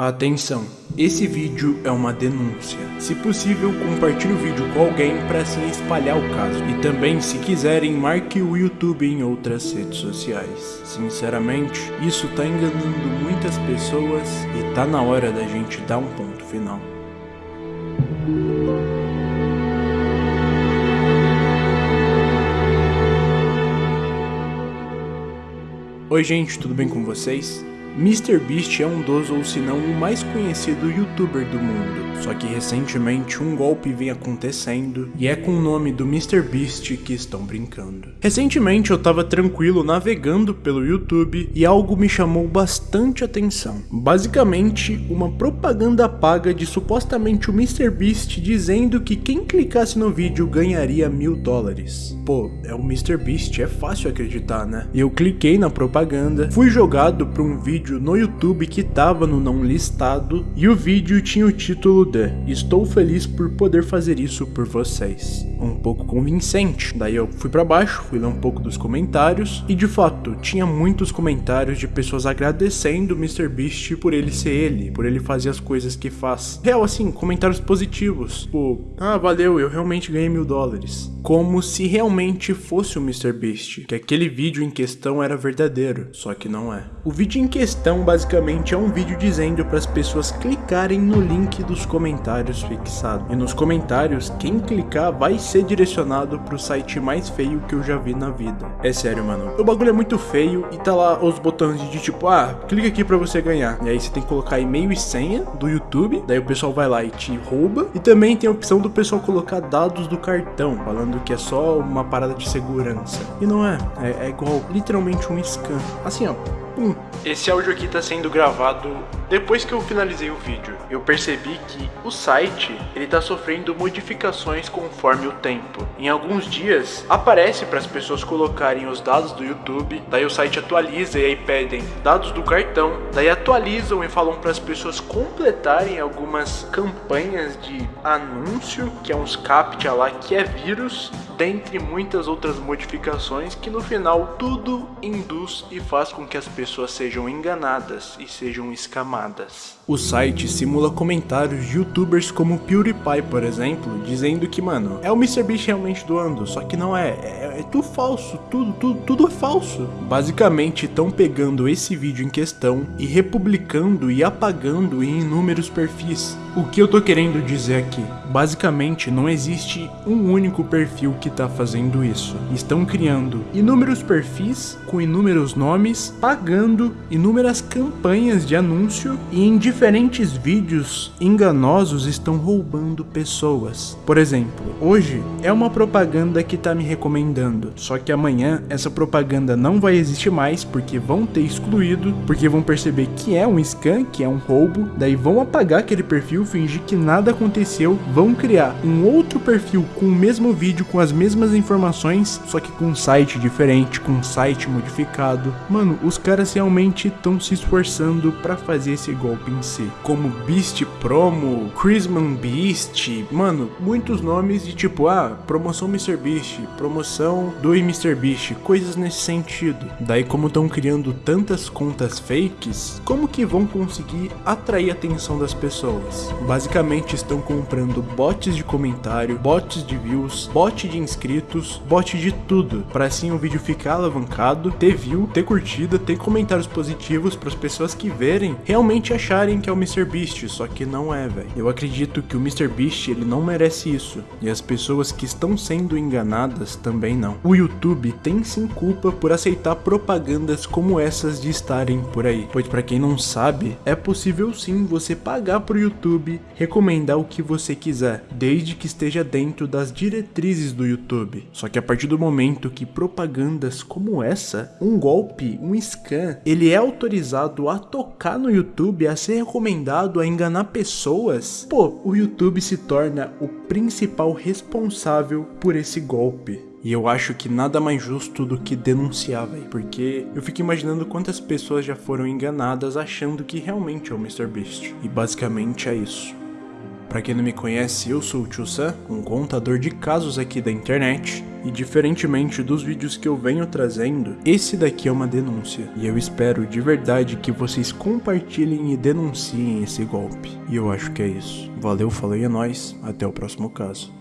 Atenção, esse vídeo é uma denúncia. Se possível, compartilhe o vídeo com alguém para assim espalhar o caso. E também, se quiserem, marque o YouTube em outras redes sociais. Sinceramente, isso tá enganando muitas pessoas e tá na hora da gente dar um ponto final. Oi gente, tudo bem com vocês? MrBeast é um dos ou se não o mais conhecido youtuber do mundo, só que recentemente um golpe vem acontecendo e é com o nome do MrBeast que estão brincando. Recentemente eu tava tranquilo navegando pelo YouTube e algo me chamou bastante atenção. Basicamente uma propaganda paga de supostamente o MrBeast dizendo que quem clicasse no vídeo ganharia mil dólares. Pô, é o MrBeast, é fácil acreditar né? E eu cliquei na propaganda, fui jogado para um vídeo vídeo no YouTube que tava no não listado e o vídeo tinha o título de Estou feliz por poder fazer isso por vocês. Um pouco convincente. Daí eu fui para baixo, fui ler um pouco dos comentários e de fato tinha muitos comentários de pessoas agradecendo o MrBeast por ele ser ele, por ele fazer as coisas que faz. Real assim, comentários positivos. Tipo, ah, valeu, eu realmente ganhei mil dólares. Como se realmente fosse o MrBeast, que aquele vídeo em questão era verdadeiro, só que não é. O vídeo em questão questão basicamente é um vídeo dizendo para as pessoas clicarem no link dos comentários fixado. E nos comentários, quem clicar vai ser direcionado para o site mais feio que eu já vi na vida. É sério, mano. O bagulho é muito feio e tá lá os botões de tipo, ah, clica aqui para você ganhar. E aí você tem que colocar e-mail e senha do YouTube, daí o pessoal vai lá e te rouba. E também tem a opção do pessoal colocar dados do cartão, falando que é só uma parada de segurança. E não é, é, é igual literalmente um scam. Assim, ó, pum. Esse áudio aqui está sendo gravado depois que eu finalizei o vídeo. Eu percebi que o site ele está sofrendo modificações conforme o tempo. Em alguns dias aparece para as pessoas colocarem os dados do YouTube, daí o site atualiza e aí pedem dados do cartão, daí atualizam e falam para as pessoas completarem algumas campanhas de anúncio, que é uns captcha lá que é vírus, dentre muitas outras modificações que no final tudo induz e faz com que as pessoas sejam enganadas e sejam escamadas. O site simula comentários de youtubers como PewDiePie, por exemplo, dizendo que, mano, é o MrBeast realmente doando, só que não é, é, é tudo falso, tudo, tudo, tudo é falso. Basicamente, estão pegando esse vídeo em questão e republicando e apagando em inúmeros perfis. O que eu tô querendo dizer aqui? Basicamente, não existe um único perfil que tá fazendo isso. Estão criando inúmeros perfis com inúmeros nomes, pagando inúmeras campanhas de anúncio e em diferentes vídeos enganosos estão roubando pessoas. Por exemplo, hoje é uma propaganda que tá me recomendando, só que amanhã essa propaganda não vai existir mais porque vão ter excluído, porque vão perceber que é um scam, que é um roubo, daí vão apagar aquele perfil fingir que nada aconteceu, vão criar um outro perfil com o mesmo vídeo, com as mesmas informações, só que com um site diferente, com um site modificado. Mano, os caras realmente estão se esforçando para fazer esse golpe em Como Beast Promo, Chrisman Beast, mano, muitos nomes de tipo, ah, promoção MrBeast, promoção do MrBeast, coisas nesse sentido. Daí como estão criando tantas contas fakes, como que vão conseguir atrair a atenção das pessoas? Basicamente estão comprando bots de comentário, bots de views, bot de inscritos, bot de tudo, para assim o vídeo ficar alavancado, ter view, ter curtida, ter comentários positivos para as pessoas que verem realmente acharem que é o MrBeast, só que não é, velho. Eu acredito que o MrBeast ele não merece isso, e as pessoas que estão sendo enganadas também não. O YouTube tem sim culpa por aceitar propagandas como essas de estarem por aí, pois para quem não sabe, é possível sim você pagar pro YouTube recomendar o que você quiser, desde que esteja dentro das diretrizes do YouTube. Só que a partir do momento que propagandas como essa, um golpe, um scam, ele é autorizado a tocar no YouTube, a ser recomendado a enganar pessoas, pô, o YouTube se torna o principal responsável por esse golpe. E eu acho que nada mais justo do que denunciar, velho. Porque eu fico imaginando quantas pessoas já foram enganadas achando que realmente é o MrBeast. E basicamente é isso. Pra quem não me conhece, eu sou o Tio Sam, um contador de casos aqui da internet. E diferentemente dos vídeos que eu venho trazendo, esse daqui é uma denúncia. E eu espero de verdade que vocês compartilhem e denunciem esse golpe. E eu acho que é isso. Valeu, falei, é nóis. Até o próximo caso.